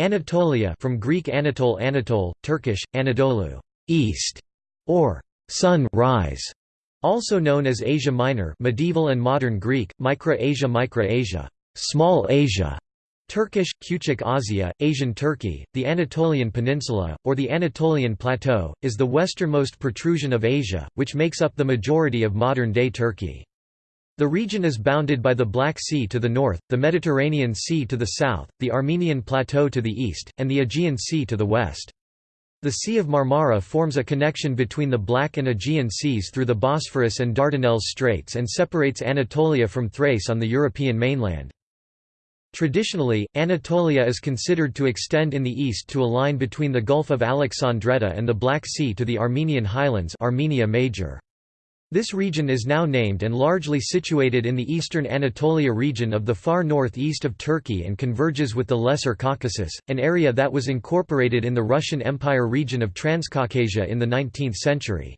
Anatolia from Greek Anatole Anatole, Turkish, Anadolu east", or sun rise", also known as Asia Minor medieval and modern Greek, Micra Asia Micra Asia, small Asia", Turkish, Küçük Asya, Asian Turkey, the Anatolian Peninsula, or the Anatolian Plateau, is the westernmost protrusion of Asia, which makes up the majority of modern-day Turkey. The region is bounded by the Black Sea to the north, the Mediterranean Sea to the south, the Armenian Plateau to the east, and the Aegean Sea to the west. The Sea of Marmara forms a connection between the Black and Aegean Seas through the Bosphorus and Dardanelles Straits and separates Anatolia from Thrace on the European mainland. Traditionally, Anatolia is considered to extend in the east to a line between the Gulf of Alexandretta and the Black Sea to the Armenian highlands Armenia Major. This region is now named and largely situated in the eastern Anatolia region of the far northeast of Turkey and converges with the Lesser Caucasus, an area that was incorporated in the Russian Empire region of Transcaucasia in the 19th century.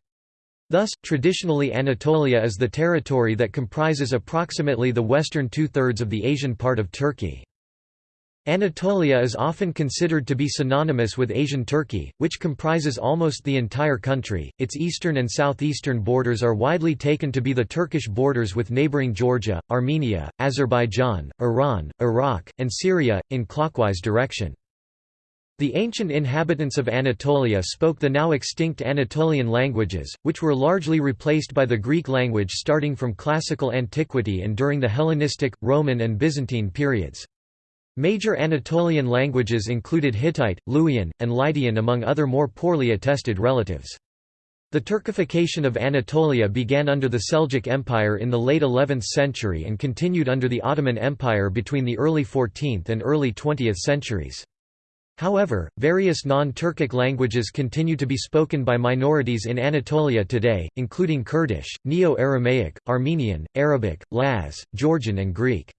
Thus, traditionally Anatolia is the territory that comprises approximately the western two-thirds of the Asian part of Turkey. Anatolia is often considered to be synonymous with Asian Turkey, which comprises almost the entire country. Its eastern and southeastern borders are widely taken to be the Turkish borders with neighboring Georgia, Armenia, Azerbaijan, Iran, Iraq, and Syria, in clockwise direction. The ancient inhabitants of Anatolia spoke the now extinct Anatolian languages, which were largely replaced by the Greek language starting from classical antiquity and during the Hellenistic, Roman and Byzantine periods. Major Anatolian languages included Hittite, Luwian, and Lydian among other more poorly attested relatives. The Turkification of Anatolia began under the Seljuk Empire in the late 11th century and continued under the Ottoman Empire between the early 14th and early 20th centuries. However, various non-Turkic languages continue to be spoken by minorities in Anatolia today, including Kurdish, Neo-Aramaic, Armenian, Arabic, Laz, Georgian and Greek.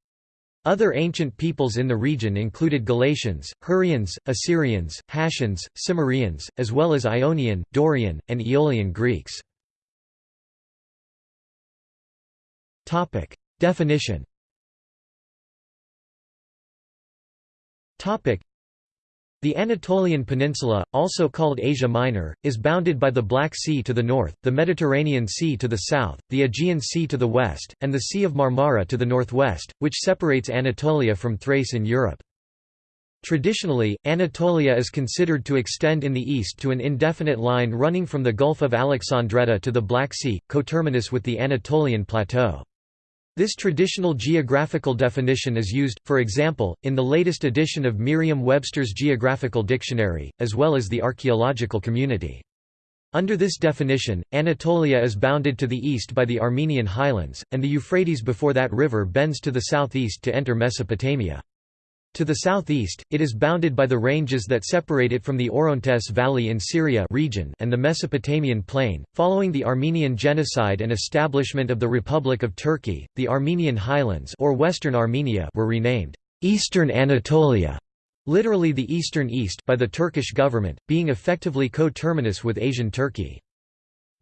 Other ancient peoples in the region included Galatians, Hurrians, Assyrians, Hattians, Cimmerians, as well as Ionian, Dorian, and Aeolian Greeks. Definition the Anatolian Peninsula, also called Asia Minor, is bounded by the Black Sea to the north, the Mediterranean Sea to the south, the Aegean Sea to the west, and the Sea of Marmara to the northwest, which separates Anatolia from Thrace in Europe. Traditionally, Anatolia is considered to extend in the east to an indefinite line running from the Gulf of Alexandretta to the Black Sea, coterminous with the Anatolian Plateau. This traditional geographical definition is used, for example, in the latest edition of Merriam-Webster's Geographical Dictionary, as well as the archaeological community. Under this definition, Anatolia is bounded to the east by the Armenian highlands, and the Euphrates before that river bends to the southeast to enter Mesopotamia. To the southeast, it is bounded by the ranges that separate it from the Orontes Valley in Syria region and the Mesopotamian plain. Following the Armenian genocide and establishment of the Republic of Turkey, the Armenian highlands or Western Armenia were renamed Eastern Anatolia, literally the Eastern East by the Turkish government, being effectively co-terminus with Asian Turkey.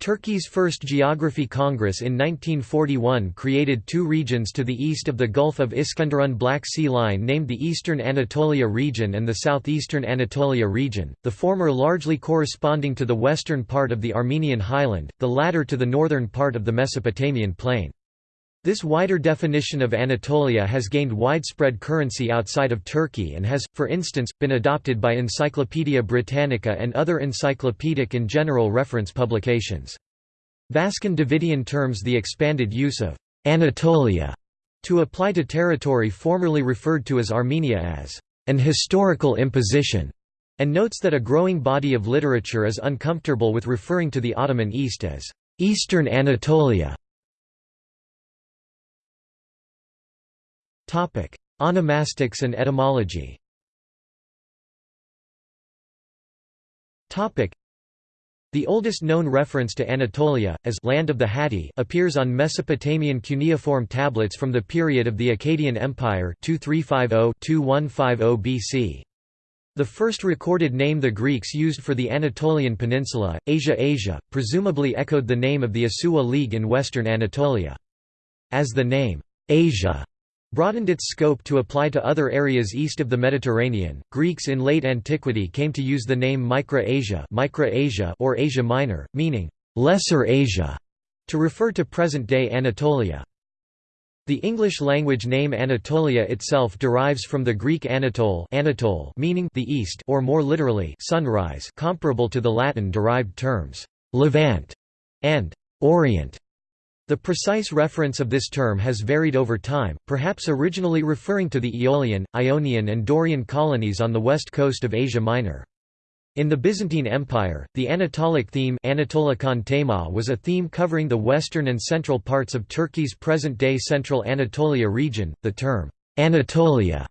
Turkey's first Geography Congress in 1941 created two regions to the east of the Gulf of Iskenderun Black Sea Line named the Eastern Anatolia region and the Southeastern Anatolia region, the former largely corresponding to the western part of the Armenian highland, the latter to the northern part of the Mesopotamian plain. This wider definition of Anatolia has gained widespread currency outside of Turkey and has, for instance, been adopted by Encyclopædia Britannica and other encyclopedic and general reference publications. Vazken Davidian terms the expanded use of «Anatolia» to apply to territory formerly referred to as Armenia as «an historical imposition» and notes that a growing body of literature is uncomfortable with referring to the Ottoman East as «Eastern Anatolia» Onomastics and etymology the oldest known reference to Anatolia, as «land of the Hatti» appears on Mesopotamian cuneiform tablets from the period of the Akkadian Empire 2350–2150 BC. The first recorded name the Greeks used for the Anatolian peninsula, Asia Asia, presumably echoed the name of the Assuwa League in western Anatolia. As the name, Asia broadened its scope to apply to other areas east of the Mediterranean. Greeks in late antiquity came to use the name Micro-Asia, Micro-Asia or Asia Minor, meaning Lesser Asia, to refer to present-day Anatolia. The English-language name Anatolia itself derives from the Greek Anatole, Anatole meaning the east or more literally sunrise comparable to the Latin-derived terms Levant and Orient. The precise reference of this term has varied over time, perhaps originally referring to the Aeolian, Ionian and Dorian colonies on the west coast of Asia Minor. In the Byzantine Empire, the Anatolic theme was a theme covering the western and central parts of Turkey's present-day central Anatolia region. The term Anatolia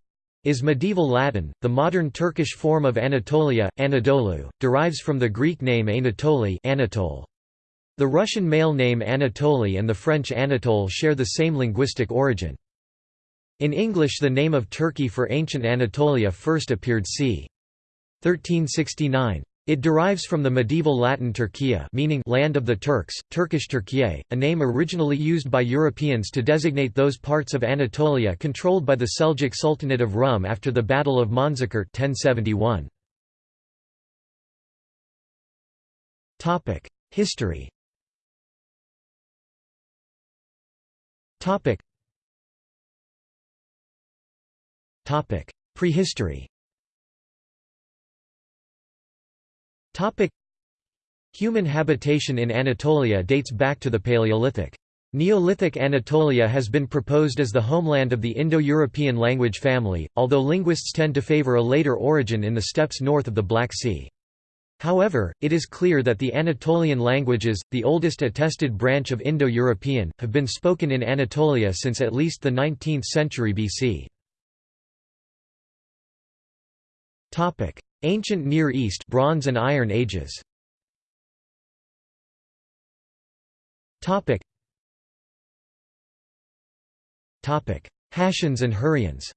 is medieval Latin. The modern Turkish form of Anatolia, Anadolu, derives from the Greek name Anatoli, Anatole. The Russian male name Anatoly and the French Anatole share the same linguistic origin. In English the name of Turkey for ancient Anatolia first appeared c. 1369. It derives from the medieval Latin Turkia meaning land of the Turks, Turkish Turkiye, a name originally used by Europeans to designate those parts of Anatolia controlled by the Seljuk Sultanate of Rum after the Battle of Manzikert 1071. History Prehistory Topic. Human habitation in Anatolia dates back to the Paleolithic. Neolithic Anatolia has been proposed as the homeland of the Indo-European language family, although linguists tend to favor a later origin in the steppes north of the Black Sea. However, it is clear that the Anatolian languages, the oldest attested branch of Indo-European, have been spoken in Anatolia since at least the 19th century BC. Ancient Near East Bronze and Iron Ages Topic. Topic. Hattians and Hurrians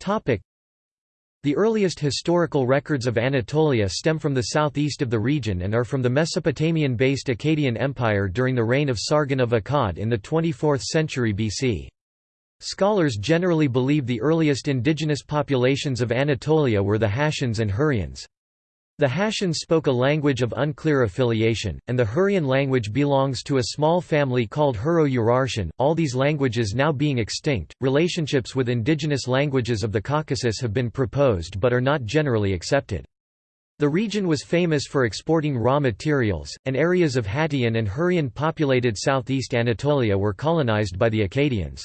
Topic The earliest historical records of Anatolia stem from the southeast of the region and are from the Mesopotamian-based Akkadian Empire during the reign of Sargon of Akkad in the 24th century BC. Scholars generally believe the earliest indigenous populations of Anatolia were the Hattians and Hurrians. The Hattians spoke a language of unclear affiliation, and the Hurrian language belongs to a small family called Hurro-Urartian, all these languages now being extinct. Relationships with indigenous languages of the Caucasus have been proposed but are not generally accepted. The region was famous for exporting raw materials, and areas of Hattian and Hurrian populated southeast Anatolia were colonized by the Akkadians.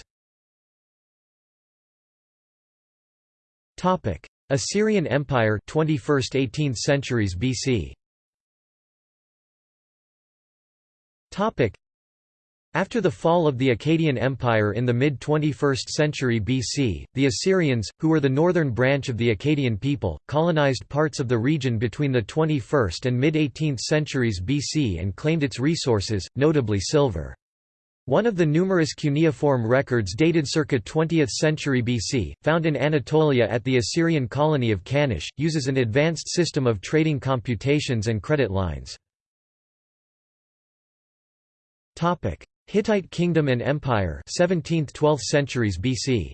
Assyrian Empire 21st 18th centuries BC. Topic: After the fall of the Akkadian Empire in the mid-21st century BC, the Assyrians, who were the northern branch of the Akkadian people, colonized parts of the region between the 21st and mid-18th centuries BC and claimed its resources, notably silver. One of the numerous cuneiform records dated circa 20th century BC, found in Anatolia at the Assyrian colony of Kanish, uses an advanced system of trading computations and credit lines. Hittite kingdom and empire 17th–12th centuries BC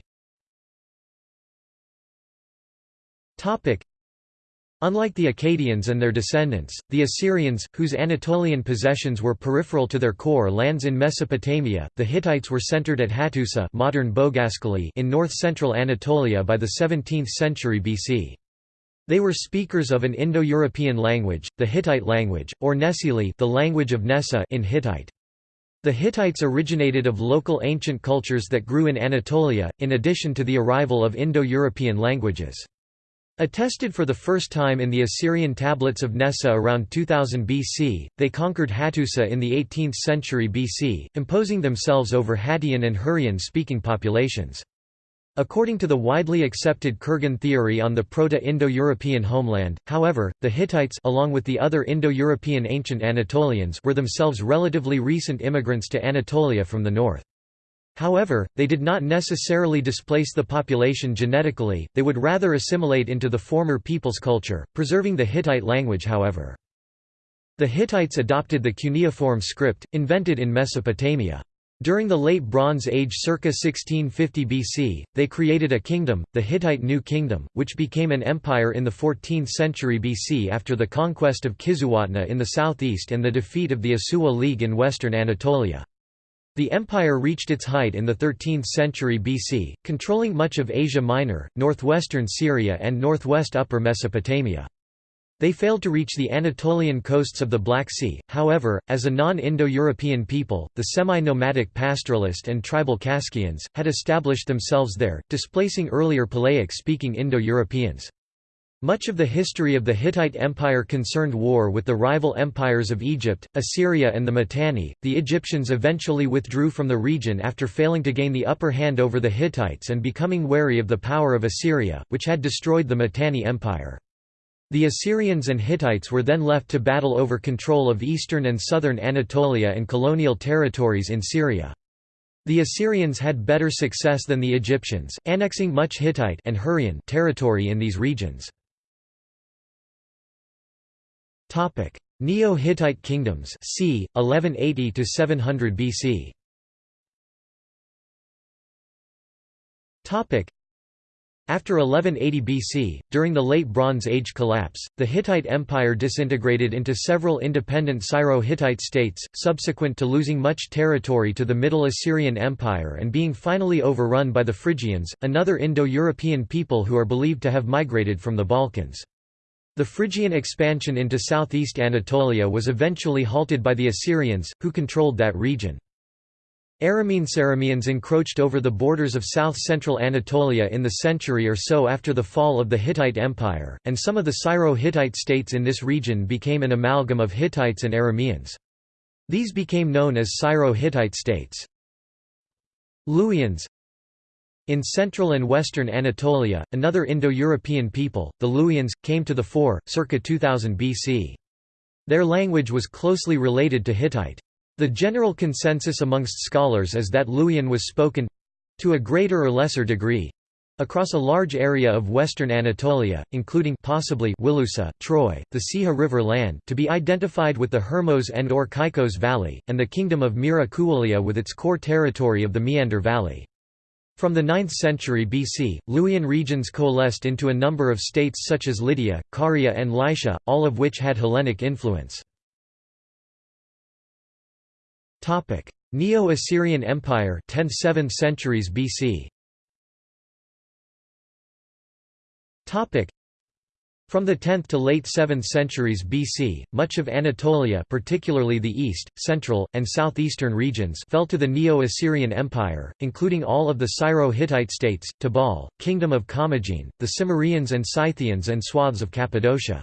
Unlike the Akkadians and their descendants, the Assyrians, whose Anatolian possessions were peripheral to their core lands in Mesopotamia, the Hittites were centered at Hattusa modern in north-central Anatolia by the 17th century BC. They were speakers of an Indo-European language, the Hittite language, or Nesili the language of Nessa in Hittite. The Hittites originated of local ancient cultures that grew in Anatolia, in addition to the arrival of Indo-European languages. Attested for the first time in the Assyrian tablets of Nessa around 2000 BC, they conquered Hattusa in the 18th century BC, imposing themselves over Hattian and Hurrian-speaking populations. According to the widely accepted Kurgan theory on the Proto-Indo-European homeland, however, the Hittites along with the other Indo-European ancient Anatolians were themselves relatively recent immigrants to Anatolia from the north. However, they did not necessarily displace the population genetically, they would rather assimilate into the former people's culture, preserving the Hittite language however. The Hittites adopted the cuneiform script, invented in Mesopotamia. During the Late Bronze Age circa 1650 BC, they created a kingdom, the Hittite New Kingdom, which became an empire in the 14th century BC after the conquest of Kizzuwatna in the southeast and the defeat of the Assuwa League in western Anatolia. The empire reached its height in the 13th century BC, controlling much of Asia Minor, northwestern Syria and northwest Upper Mesopotamia. They failed to reach the Anatolian coasts of the Black Sea, however, as a non-Indo-European people, the semi-nomadic pastoralist and tribal Kaskians, had established themselves there, displacing earlier Palaic-speaking Indo-Europeans. Much of the history of the Hittite Empire concerned war with the rival empires of Egypt, Assyria and the Mitanni. The Egyptians eventually withdrew from the region after failing to gain the upper hand over the Hittites and becoming wary of the power of Assyria, which had destroyed the Mitanni Empire. The Assyrians and Hittites were then left to battle over control of eastern and southern Anatolia and colonial territories in Syria. The Assyrians had better success than the Egyptians, annexing much Hittite and Hurrian territory in these regions. Neo-Hittite kingdoms c. 1180 to 700 BC. Topic: After 1180 BC, during the Late Bronze Age collapse, the Hittite Empire disintegrated into several independent Syro-Hittite states, subsequent to losing much territory to the Middle Assyrian Empire and being finally overrun by the Phrygians, another Indo-European people who are believed to have migrated from the Balkans. The Phrygian expansion into southeast Anatolia was eventually halted by the Assyrians, who controlled that region. Arameans encroached over the borders of south-central Anatolia in the century or so after the fall of the Hittite Empire, and some of the Syro-Hittite states in this region became an amalgam of Hittites and Arameans. These became known as Syro-Hittite states. Luwians In central and western Anatolia, another Indo-European people, the Luwians, came to the fore, circa 2000 BC. Their language was closely related to Hittite. The general consensus amongst scholars is that Luwian was spoken—to a greater or lesser degree, across a large area of western Anatolia, including possibly Wilusa, Troy, the Seha River land to be identified with the Hermos and or Caicos Valley, and the kingdom of Mira with its core territory of the Meander Valley. From the 9th century BC, Luwian regions coalesced into a number of states such as Lydia, Caria and Lycia, all of which had Hellenic influence. Neo-Assyrian Empire 10th–7th centuries BC. From the 10th to late 7th centuries BC, much of Anatolia particularly the east, central, and southeastern regions fell to the Neo-Assyrian Empire, including all of the Syro-Hittite states, Tabal, Kingdom of Commagene, the Cimmerians and Scythians and swaths of Cappadocia.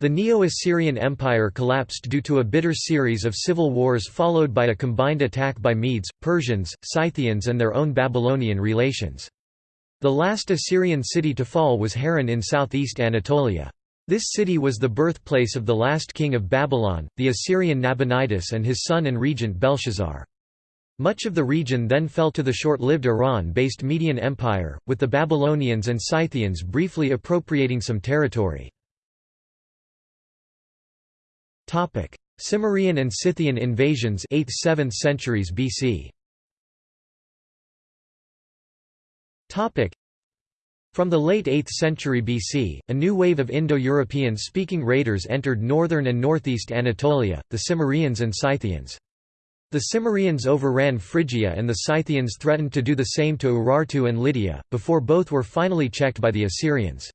The Neo-Assyrian Empire collapsed due to a bitter series of civil wars followed by a combined attack by Medes, Persians, Scythians and their own Babylonian relations. The last Assyrian city to fall was Harran in southeast Anatolia. This city was the birthplace of the last king of Babylon, the Assyrian Nabonidus and his son and regent Belshazzar. Much of the region then fell to the short-lived Iran-based Median Empire, with the Babylonians and Scythians briefly appropriating some territory. Cimmerian and Scythian invasions 8th–7th centuries BC. From the late 8th century BC, a new wave of Indo-European speaking raiders entered northern and northeast Anatolia, the Cimmerians and Scythians. The Cimmerians overran Phrygia and the Scythians threatened to do the same to Urartu and Lydia, before both were finally checked by the Assyrians.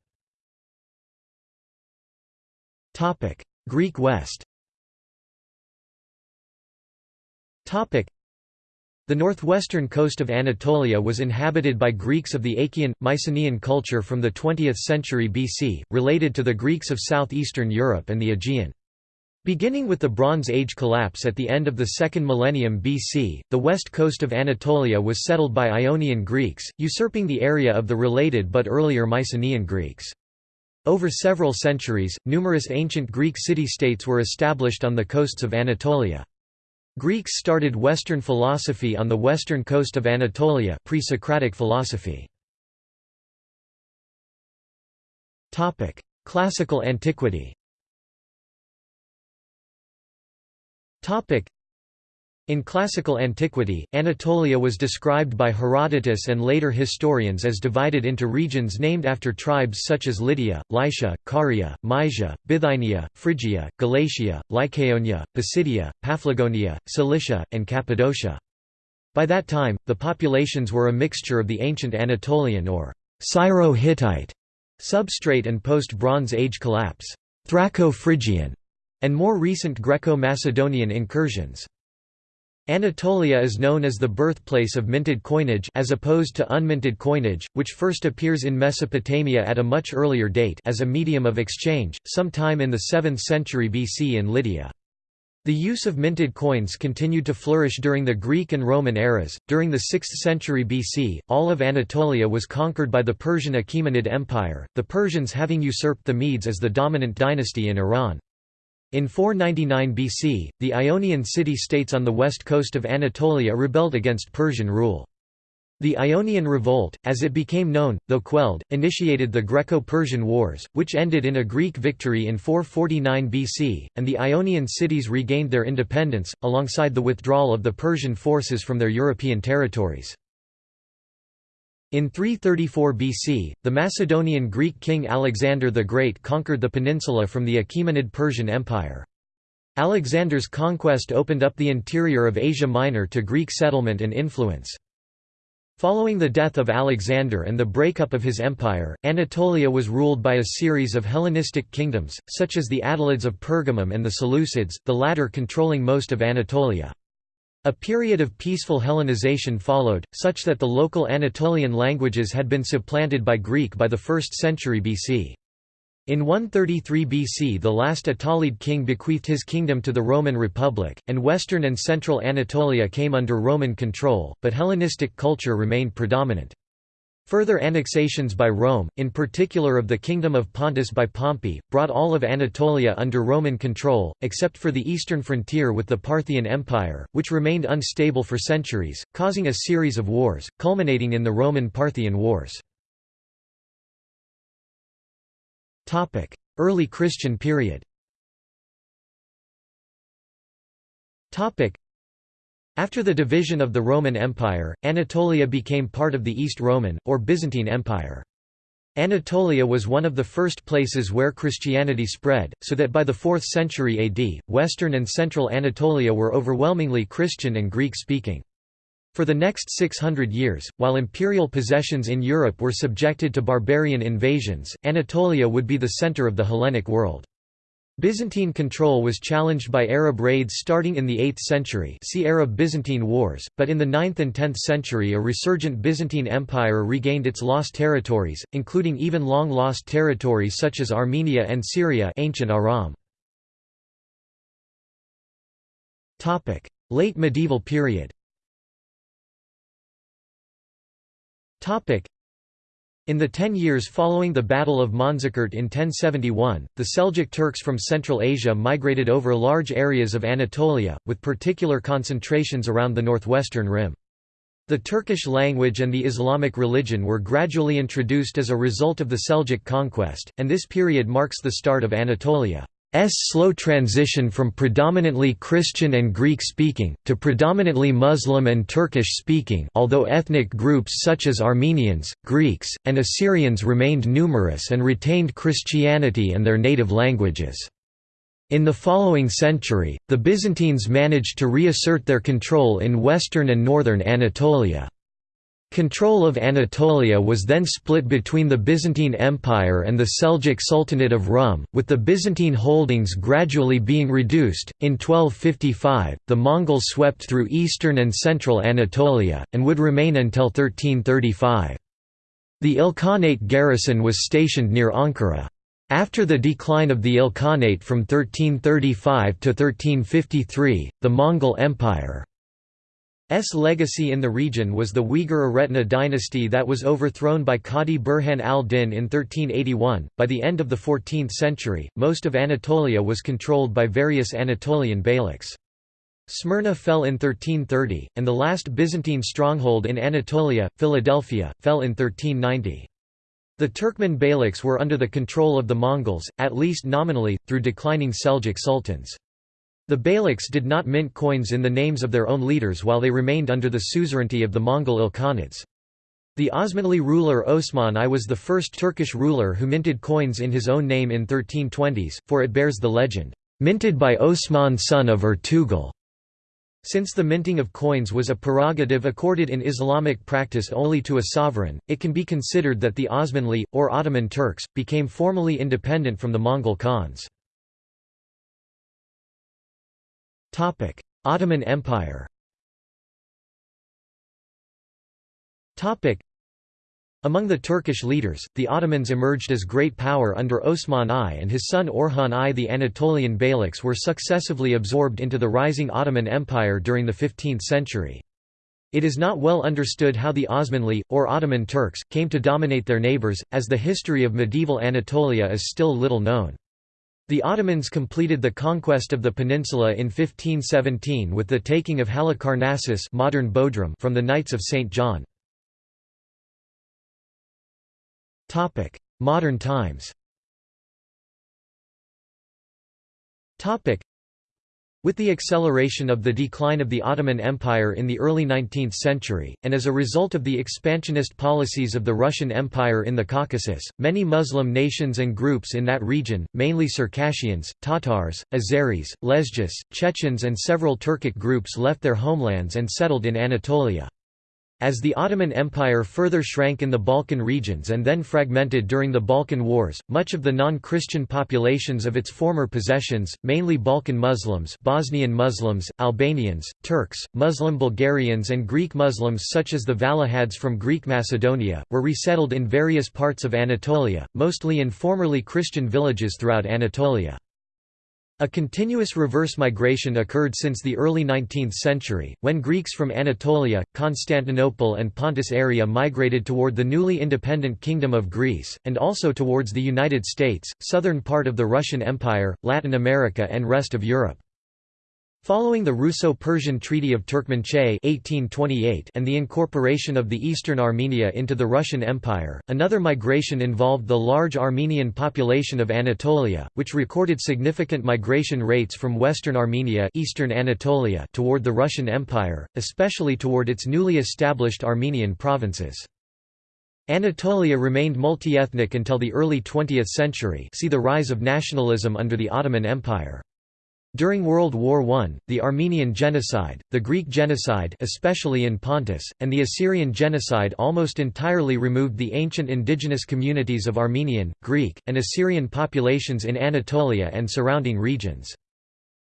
Greek West the northwestern coast of Anatolia was inhabited by Greeks of the Achaean, Mycenaean culture from the 20th century BC, related to the Greeks of southeastern Europe and the Aegean. Beginning with the Bronze Age collapse at the end of the second millennium BC, the west coast of Anatolia was settled by Ionian Greeks, usurping the area of the related but earlier Mycenaean Greeks. Over several centuries, numerous ancient Greek city-states were established on the coasts of Anatolia. Greeks started Western philosophy on the western coast of Anatolia pre-Socratic philosophy. Classical antiquity In classical antiquity, Anatolia was described by Herodotus and later historians as divided into regions named after tribes such as Lydia, Lycia, Caria, Mysia, Bithynia, Phrygia, Galatia, Lycaonia, Pisidia, Paphlagonia, Cilicia, and Cappadocia. By that time, the populations were a mixture of the ancient Anatolian or Syro-Hittite substrate and post-Bronze Age collapse, Thraco-Phrygian, and more recent Greco-Macedonian incursions. Anatolia is known as the birthplace of minted coinage as opposed to unminted coinage, which first appears in Mesopotamia at a much earlier date as a medium of exchange, sometime in the 7th century BC in Lydia. The use of minted coins continued to flourish during the Greek and Roman eras. During the 6th century BC, all of Anatolia was conquered by the Persian Achaemenid Empire, the Persians having usurped the Medes as the dominant dynasty in Iran. In 499 BC, the Ionian city-states on the west coast of Anatolia rebelled against Persian rule. The Ionian Revolt, as it became known, though quelled, initiated the Greco-Persian Wars, which ended in a Greek victory in 449 BC, and the Ionian cities regained their independence, alongside the withdrawal of the Persian forces from their European territories. In 334 BC, the Macedonian Greek king Alexander the Great conquered the peninsula from the Achaemenid Persian Empire. Alexander's conquest opened up the interior of Asia Minor to Greek settlement and influence. Following the death of Alexander and the breakup of his empire, Anatolia was ruled by a series of Hellenistic kingdoms, such as the Attalids of Pergamum and the Seleucids, the latter controlling most of Anatolia. A period of peaceful Hellenization followed, such that the local Anatolian languages had been supplanted by Greek by the 1st century BC. In 133 BC the last Attalid king bequeathed his kingdom to the Roman Republic, and western and central Anatolia came under Roman control, but Hellenistic culture remained predominant. Further annexations by Rome, in particular of the Kingdom of Pontus by Pompey, brought all of Anatolia under Roman control, except for the eastern frontier with the Parthian Empire, which remained unstable for centuries, causing a series of wars, culminating in the Roman-Parthian Wars. Early Christian period after the division of the Roman Empire, Anatolia became part of the East Roman, or Byzantine Empire. Anatolia was one of the first places where Christianity spread, so that by the 4th century AD, western and central Anatolia were overwhelmingly Christian and Greek-speaking. For the next 600 years, while imperial possessions in Europe were subjected to barbarian invasions, Anatolia would be the center of the Hellenic world. Byzantine control was challenged by Arab raids starting in the 8th century see Arab-Byzantine Wars, but in the 9th and 10th century a resurgent Byzantine Empire regained its lost territories, including even long-lost territories such as Armenia and Syria ancient Aram. Late medieval period in the ten years following the Battle of Manzikert in 1071, the Seljuk Turks from Central Asia migrated over large areas of Anatolia, with particular concentrations around the northwestern rim. The Turkish language and the Islamic religion were gradually introduced as a result of the Seljuk conquest, and this period marks the start of Anatolia. S slow transition from predominantly Christian and Greek-speaking, to predominantly Muslim and Turkish-speaking although ethnic groups such as Armenians, Greeks, and Assyrians remained numerous and retained Christianity and their native languages. In the following century, the Byzantines managed to reassert their control in western and northern Anatolia. Control of Anatolia was then split between the Byzantine Empire and the Seljuk Sultanate of Rum, with the Byzantine holdings gradually being reduced. In 1255, the Mongols swept through eastern and central Anatolia, and would remain until 1335. The Ilkhanate garrison was stationed near Ankara. After the decline of the Ilkhanate from 1335 to 1353, the Mongol Empire S legacy in the region was the Uyghur Aretna dynasty that was overthrown by Qadi Burhan al-Din in 1381. By the end of the 14th century, most of Anatolia was controlled by various Anatolian beyliks. Smyrna fell in 1330, and the last Byzantine stronghold in Anatolia, Philadelphia, fell in 1390. The Turkmen beyliks were under the control of the Mongols, at least nominally, through declining Seljuk sultans. The Beyliks did not mint coins in the names of their own leaders while they remained under the suzerainty of the Mongol Ilkhanids. The Osmanli ruler Osman I was the first Turkish ruler who minted coins in his own name in 1320s, for it bears the legend, "...minted by Osman son of Ertugrul." Since the minting of coins was a prerogative accorded in Islamic practice only to a sovereign, it can be considered that the Osmanli, or Ottoman Turks, became formally independent from the Mongol Khans. Ottoman Empire Among the Turkish leaders, the Ottomans emerged as great power under Osman I and his son Orhan I. The Anatolian Beyliks were successively absorbed into the rising Ottoman Empire during the 15th century. It is not well understood how the Osmanli, or Ottoman Turks, came to dominate their neighbours, as the history of medieval Anatolia is still little known. The Ottomans completed the conquest of the peninsula in 1517 with the taking of Halicarnassus modern Bodrum from the Knights of St. John. Modern times with the acceleration of the decline of the Ottoman Empire in the early 19th century, and as a result of the expansionist policies of the Russian Empire in the Caucasus, many Muslim nations and groups in that region, mainly Circassians, Tatars, Azeris, Lezgis, Chechens and several Turkic groups left their homelands and settled in Anatolia. As the Ottoman Empire further shrank in the Balkan regions and then fragmented during the Balkan Wars, much of the non-Christian populations of its former possessions, mainly Balkan Muslims Bosnian Muslims, Albanians, Turks, Muslim Bulgarians and Greek Muslims such as the Vallahades from Greek Macedonia, were resettled in various parts of Anatolia, mostly in formerly Christian villages throughout Anatolia. A continuous reverse migration occurred since the early 19th century, when Greeks from Anatolia, Constantinople and Pontus area migrated toward the newly independent Kingdom of Greece, and also towards the United States, southern part of the Russian Empire, Latin America and rest of Europe. Following the Russo-Persian Treaty of Turkmenchay and the incorporation of the eastern Armenia into the Russian Empire, another migration involved the large Armenian population of Anatolia, which recorded significant migration rates from western Armenia eastern Anatolia toward the Russian Empire, especially toward its newly established Armenian provinces. Anatolia remained multi-ethnic until the early 20th century see the rise of nationalism under the Ottoman Empire. During World War I, the Armenian genocide, the Greek genocide especially in Pontus, and the Assyrian genocide almost entirely removed the ancient indigenous communities of Armenian, Greek, and Assyrian populations in Anatolia and surrounding regions.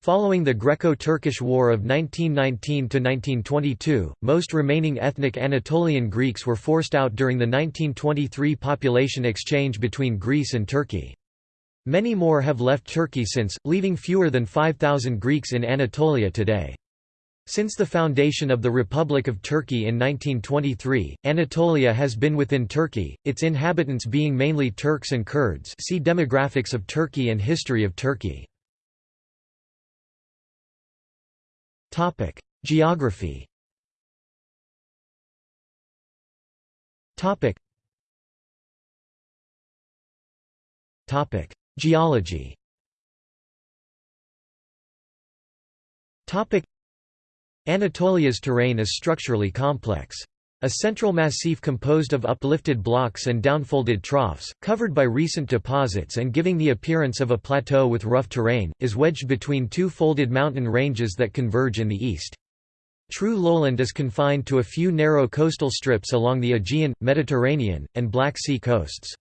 Following the Greco-Turkish War of 1919–1922, most remaining ethnic Anatolian Greeks were forced out during the 1923 population exchange between Greece and Turkey. Many more have left Turkey since, leaving fewer than 5,000 Greeks in Anatolia today. Since the foundation of the Republic of Turkey in 1923, Anatolia has been within Turkey, its inhabitants being mainly Turks and Kurds see Demographics of Turkey and History of Turkey. Geography Geology Anatolia's terrain is structurally complex. A central massif composed of uplifted blocks and downfolded troughs, covered by recent deposits and giving the appearance of a plateau with rough terrain, is wedged between two folded mountain ranges that converge in the east. True lowland is confined to a few narrow coastal strips along the Aegean, Mediterranean, and Black Sea coasts.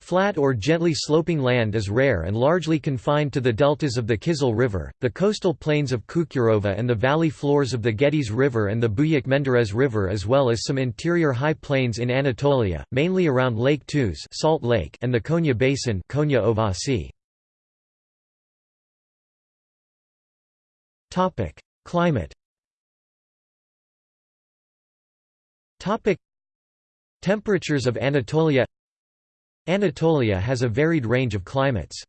Flat or gently sloping land is rare and largely confined to the deltas of the Kizil River, the coastal plains of Kukurova and the valley floors of the Gediz River and the Buyuk Menderes River as well as some interior high plains in Anatolia, mainly around Lake Tuz Salt Lake and the Konya Basin Konya Ovasi. Climate Temperatures of Anatolia Anatolia has a varied range of climates.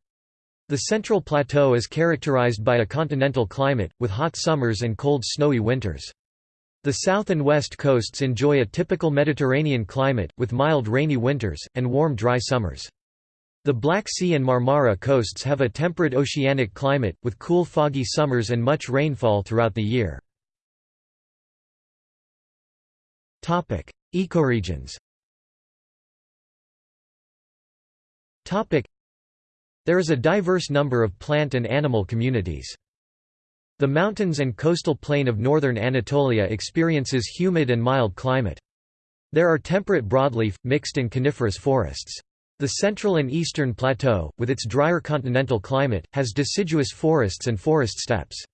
The central plateau is characterized by a continental climate, with hot summers and cold snowy winters. The south and west coasts enjoy a typical Mediterranean climate, with mild rainy winters, and warm dry summers. The Black Sea and Marmara coasts have a temperate oceanic climate, with cool foggy summers and much rainfall throughout the year. Ecoregions There is a diverse number of plant and animal communities. The mountains and coastal plain of northern Anatolia experiences humid and mild climate. There are temperate broadleaf, mixed and coniferous forests. The central and eastern plateau, with its drier continental climate, has deciduous forests and forest steppes.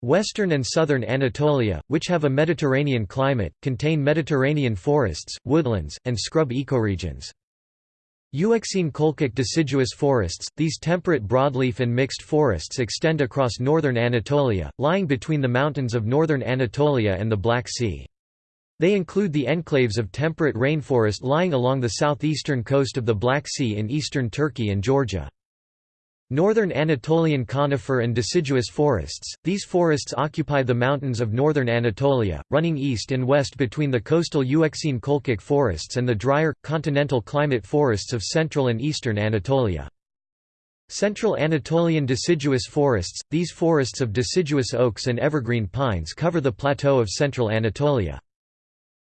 Western and southern Anatolia, which have a Mediterranean climate, contain Mediterranean forests, woodlands, and scrub ecoregions. Euxine Colchic deciduous forests, these temperate broadleaf and mixed forests extend across northern Anatolia, lying between the mountains of northern Anatolia and the Black Sea. They include the enclaves of temperate rainforest lying along the southeastern coast of the Black Sea in eastern Turkey and Georgia. Northern Anatolian conifer and deciduous forests, these forests occupy the mountains of northern Anatolia, running east and west between the coastal Euxine Colchic forests and the drier, continental climate forests of central and eastern Anatolia. Central Anatolian deciduous forests, these forests of deciduous oaks and evergreen pines cover the plateau of central Anatolia.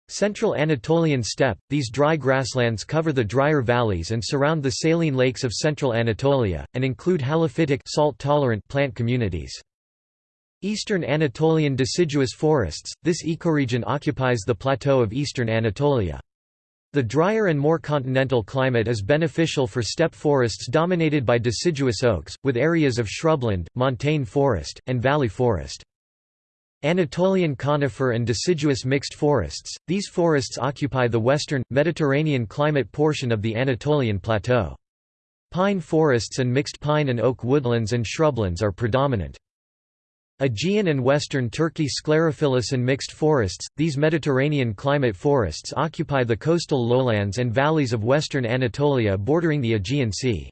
Central Anatolian steppe – These dry grasslands cover the drier valleys and surround the saline lakes of central Anatolia, and include halophytic salt-tolerant plant communities. Eastern Anatolian deciduous forests – This ecoregion occupies the plateau of eastern Anatolia. The drier and more continental climate is beneficial for steppe forests dominated by deciduous oaks, with areas of shrubland, montane forest, and valley forest. Anatolian conifer and deciduous mixed forests, these forests occupy the western, Mediterranean climate portion of the Anatolian Plateau. Pine forests and mixed pine and oak woodlands and shrublands are predominant. Aegean and western Turkey sclerophyllous and mixed forests, these Mediterranean climate forests occupy the coastal lowlands and valleys of western Anatolia bordering the Aegean Sea.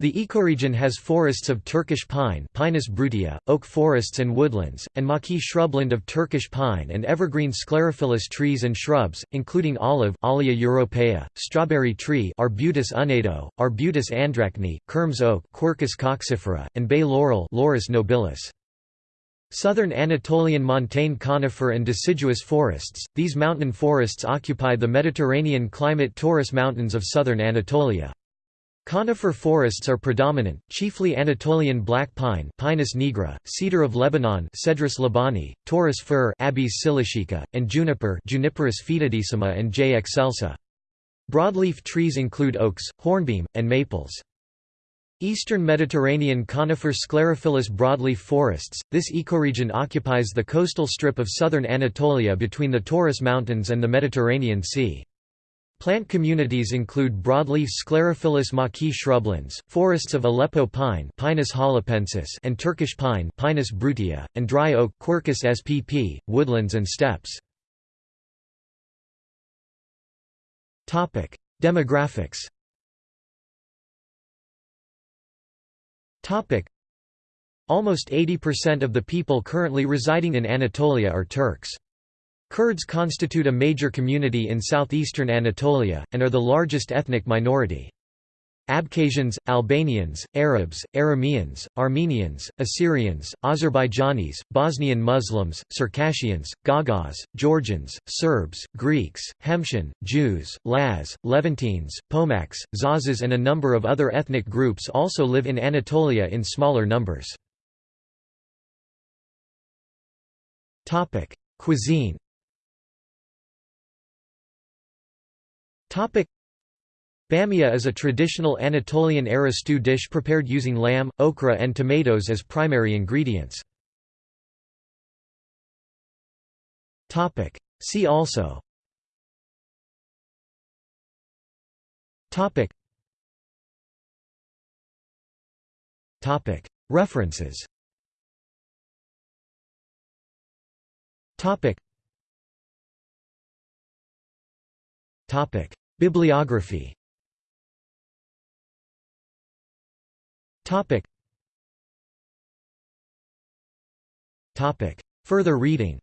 The ecoregion has forests of Turkish pine Pinus brutia, oak forests and woodlands, and maquis shrubland of Turkish pine and evergreen sclerophyllous trees and shrubs, including olive Olea europaea, strawberry tree Arbutus unedo, Arbutus andrachne, Kermes oak Quercus coccifera, and bay laurel Laurus nobilis. Southern Anatolian montane conifer and deciduous forests, these mountain forests occupy the Mediterranean climate Taurus Mountains of southern Anatolia. Conifer forests are predominant, chiefly Anatolian black pine Pinus nigra, cedar of Lebanon Cedrus libani, Taurus fir Abies cilicica, and juniper Juniperus foetidissima and J. excelsa. Broadleaf trees include oaks, hornbeam, and maples. Eastern Mediterranean conifer sclerophyllous broadleaf forests, this ecoregion occupies the coastal strip of southern Anatolia between the Taurus Mountains and the Mediterranean Sea. Plant communities include broadleaf sclerophyllous maquis shrublands, forests of Aleppo pine Pinus and Turkish pine Pinus brutia, and dry oak Quercus spp, woodlands and steppes. Demographics Almost 80% of the people currently residing in Anatolia are Turks. Kurds constitute a major community in southeastern Anatolia, and are the largest ethnic minority. Abkhazians, Albanians, Arabs, Arameans, Armenians, Assyrians, Azerbaijanis, Bosnian Muslims, Circassians, Gagauz, Georgians, Serbs, Greeks, Hemshin, Jews, Laz, Levantines, Pomaks, Zazas and a number of other ethnic groups also live in Anatolia in smaller numbers. Cuisine Bamia is a traditional Anatolian-era stew dish prepared using lamb, okra and tomatoes as primary ingredients. See also. References. Topic Bibliography Topic Topic Further reading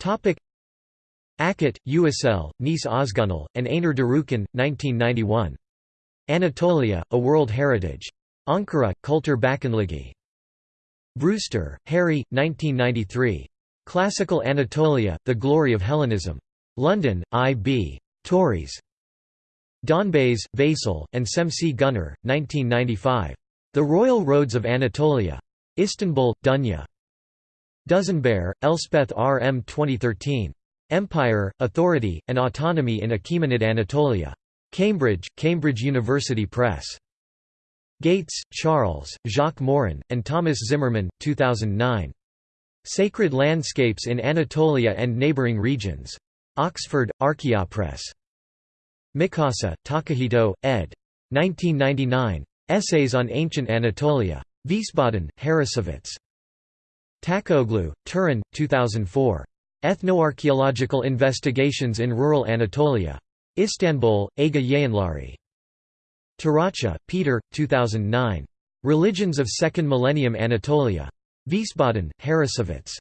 Topic Akit, USL, Nice Ozgunal, and Aynur Durukan, 1991. Anatolia, A World Heritage. Ankara, Kultur Bakanligi. Brewster, Harry, 1993. Classical Anatolia, The Glory of Hellenism. London, I.B. Tauris. Donbaz, Vasil, and Semsi Guner, 1995. The Royal Roads of Anatolia. Istanbul, Dunya. Dusinberre, Elspeth R. M. 2013. Empire, Authority, and Autonomy in Achaemenid Anatolia. Cambridge, Cambridge University Press. Gates, Charles, Jacques Morin, and Thomas Zimmerman, 2009. Sacred Landscapes in Anatolia and Neighbouring Regions. Oxford, Archaeopress. Mikasa, Takahito, ed. 1999. Essays on Ancient Anatolia. Wiesbaden, Harrassowitz. Takaoğlu, Turan, 2004. Ethnoarchaeological Investigations in Rural Anatolia. Istanbul, Ege Yayınları. Taracha, Peter, 2009. Religions of Second Millennium Anatolia. Wiesbaden, Harrassowitz.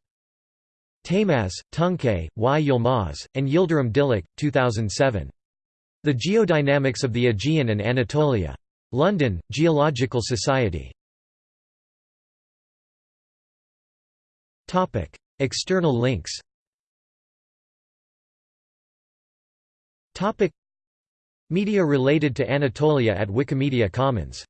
Taymaz, Tuncay, Y. Yilmaz, and Yildirim Dilek, 2007. The Geodynamics of the Aegean and Anatolia. London, Geological Society. External links Media related to Anatolia at Wikimedia Commons